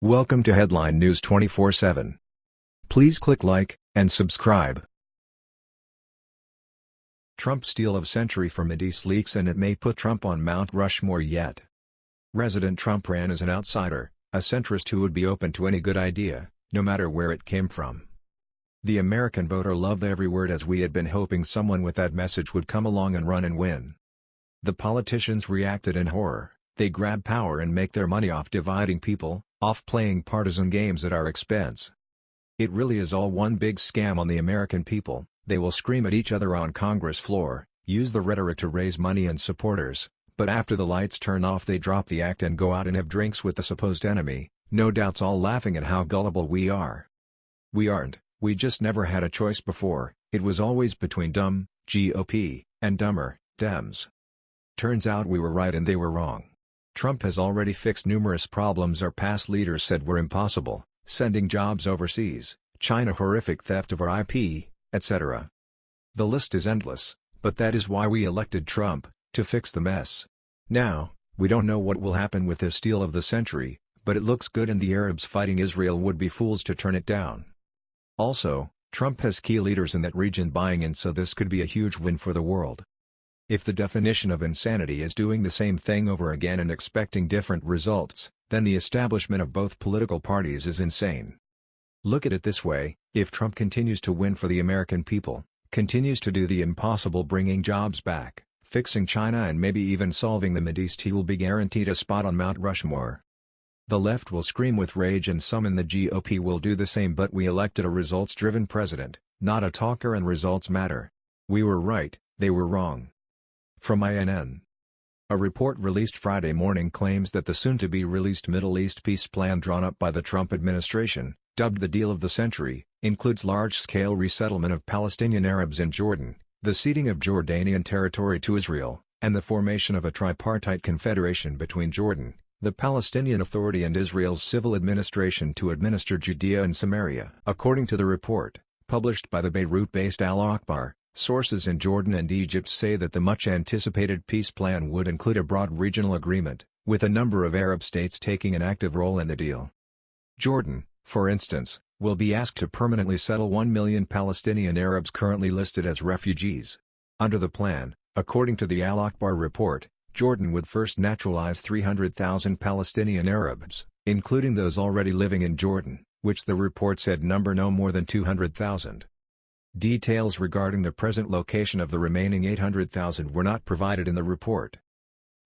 Welcome to Headline News 24/7. Please click like and subscribe. Trump steal of century for Mideast leaks and it may put Trump on Mount Rushmore yet. Resident Trump ran as an outsider, a centrist who would be open to any good idea, no matter where it came from. The American voter loved every word as we had been hoping someone with that message would come along and run and win. The politicians reacted in horror, they grab power and make their money off dividing people, off playing partisan games at our expense. It really is all one big scam on the American people, they will scream at each other on Congress floor, use the rhetoric to raise money and supporters, but after the lights turn off they drop the act and go out and have drinks with the supposed enemy, no doubts all laughing at how gullible we are. We aren't, we just never had a choice before, it was always between dumb, GOP, and dumber, Dems. Turns out we were right and they were wrong. Trump has already fixed numerous problems our past leaders said were impossible, sending jobs overseas, China horrific theft of our IP, etc. The list is endless, but that is why we elected Trump, to fix the mess. Now, we don't know what will happen with this steal of the century, but it looks good and the Arabs fighting Israel would be fools to turn it down. Also, Trump has key leaders in that region buying in so this could be a huge win for the world. If the definition of insanity is doing the same thing over again and expecting different results, then the establishment of both political parties is insane. Look at it this way, if Trump continues to win for the American people, continues to do the impossible bringing jobs back, fixing China and maybe even solving the Mideast he will be guaranteed a spot on Mount Rushmore. The left will scream with rage and some in the GOP will do the same but we elected a results-driven president, not a talker and results matter. We were right, they were wrong. From INN. A report released Friday morning claims that the soon-to-be-released Middle East peace plan drawn up by the Trump administration, dubbed the Deal of the Century, includes large-scale resettlement of Palestinian Arabs in Jordan, the ceding of Jordanian territory to Israel, and the formation of a tripartite confederation between Jordan, the Palestinian Authority and Israel's civil administration to administer Judea and Samaria. According to the report, published by the Beirut-based Al-Akhbar, Sources in Jordan and Egypt say that the much-anticipated peace plan would include a broad regional agreement, with a number of Arab states taking an active role in the deal. Jordan, for instance, will be asked to permanently settle 1 million Palestinian Arabs currently listed as refugees. Under the plan, according to the Al-Akhbar report, Jordan would first naturalize 300,000 Palestinian Arabs, including those already living in Jordan, which the report said number no more than 200,000. Details regarding the present location of the remaining 800,000 were not provided in the report.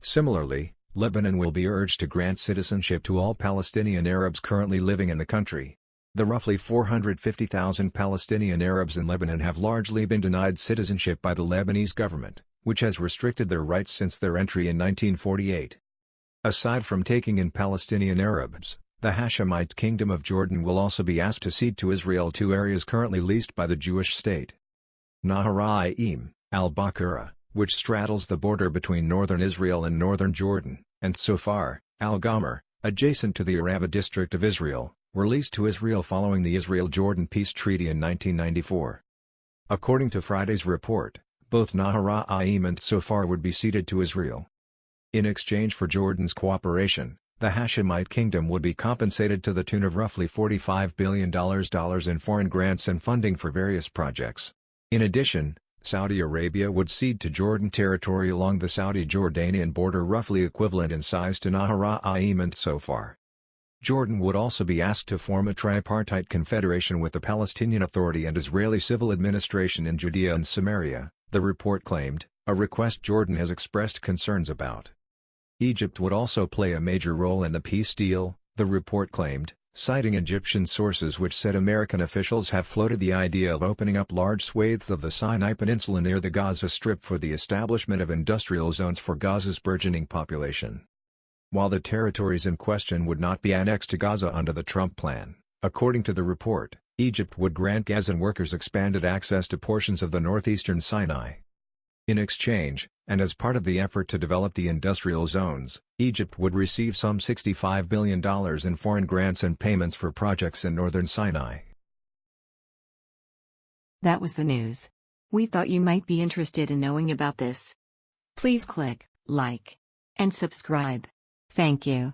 Similarly, Lebanon will be urged to grant citizenship to all Palestinian Arabs currently living in the country. The roughly 450,000 Palestinian Arabs in Lebanon have largely been denied citizenship by the Lebanese government, which has restricted their rights since their entry in 1948. Aside from taking in Palestinian Arabs, the Hashemite Kingdom of Jordan will also be asked to cede to Israel two areas currently leased by the Jewish state. Naharaim, al-Bakura, which straddles the border between northern Israel and northern Jordan, and Sofar, al-Gomer, adjacent to the Arava district of Israel, were leased to Israel following the Israel-Jordan peace treaty in 1994. According to Friday's report, both Naharaim and Sofar would be ceded to Israel. In exchange for Jordan's cooperation, the Hashemite kingdom would be compensated to the tune of roughly $45 billion in foreign grants and funding for various projects. In addition, Saudi Arabia would cede to Jordan territory along the Saudi-Jordanian border roughly equivalent in size to Naharaim and Sofar. Jordan would also be asked to form a tripartite confederation with the Palestinian Authority and Israeli civil administration in Judea and Samaria, the report claimed, a request Jordan has expressed concerns about. Egypt would also play a major role in the peace deal, the report claimed, citing Egyptian sources which said American officials have floated the idea of opening up large swathes of the Sinai Peninsula near the Gaza Strip for the establishment of industrial zones for Gaza's burgeoning population. While the territories in question would not be annexed to Gaza under the Trump plan, according to the report, Egypt would grant Gazan workers expanded access to portions of the northeastern Sinai. In exchange, and as part of the effort to develop the industrial zones, Egypt would receive some $65 billion in foreign grants and payments for projects in northern Sinai. That was the news. We thought you might be interested in knowing about this. Please click like and subscribe. Thank you.